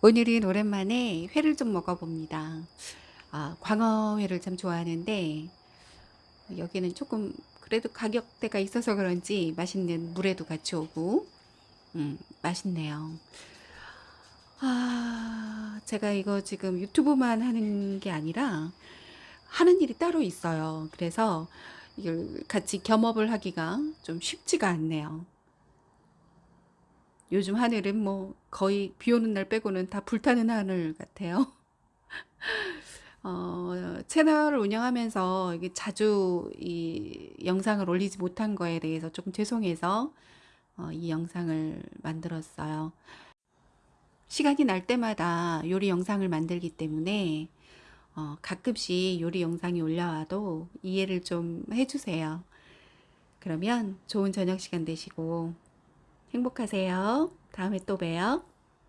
오늘은 오랜만에 회를 좀 먹어봅니다. 아, 광어회를 참 좋아하는데 여기는 조금 그래도 가격대가 있어서 그런지 맛있는 물에도 같이 오고 음, 맛있네요. 아, 제가 이거 지금 유튜브만 하는 게 아니라 하는 일이 따로 있어요. 그래서 이걸 같이 겸업을 하기가 좀 쉽지가 않네요. 요즘 하늘은 뭐 거의 비 오는 날 빼고는 다 불타는 하늘 같아요. 어, 채널을 운영하면서 이게 자주 이 영상을 올리지 못한 거에 대해서 조금 죄송해서 어, 이 영상을 만들었어요. 시간이 날 때마다 요리 영상을 만들기 때문에 어, 가끔씩 요리 영상이 올라와도 이해를 좀 해주세요. 그러면 좋은 저녁 시간 되시고 행복하세요. 다음에 또 봬요.